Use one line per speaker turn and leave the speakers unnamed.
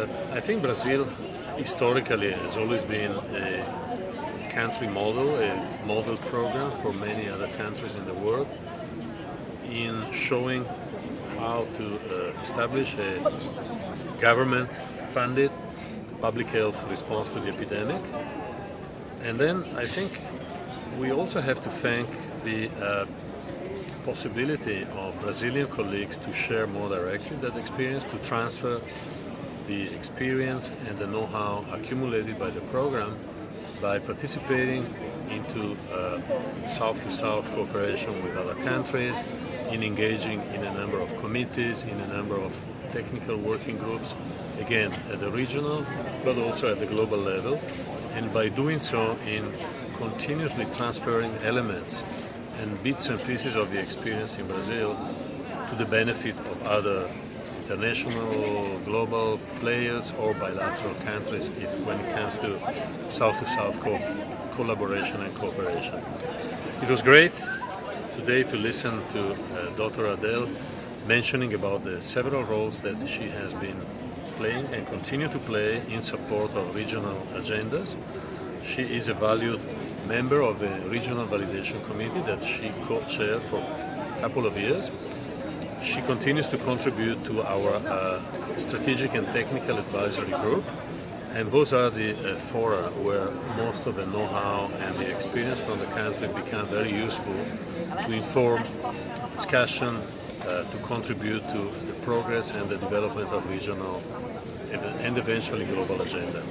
I think Brazil historically has always been a country model, a model program for many other countries in the world in showing how to uh, establish a government-funded public health response to the epidemic. And then I think we also have to thank the uh, possibility of Brazilian colleagues to share more directly that experience, to transfer the experience and the know-how accumulated by the program by participating into uh, south-to-south -south cooperation with other countries, in engaging in a number of committees, in a number of technical working groups, again at the regional but also at the global level, and by doing so in continuously transferring elements and bits and pieces of the experience in Brazil to the benefit of other international, global players or bilateral countries if, when it comes to South-to-South -South co collaboration and cooperation. It was great today to listen to uh, Dr. Adele mentioning about the several roles that she has been playing and continue to play in support of regional agendas. She is a valued member of the Regional Validation Committee that she co-chaired for a couple of years she continues to contribute to our uh, strategic and technical advisory group and those are the uh, fora where most of the know-how and the experience from the country become very useful to inform discussion, uh, to contribute to the progress and the development of regional and eventually global agenda.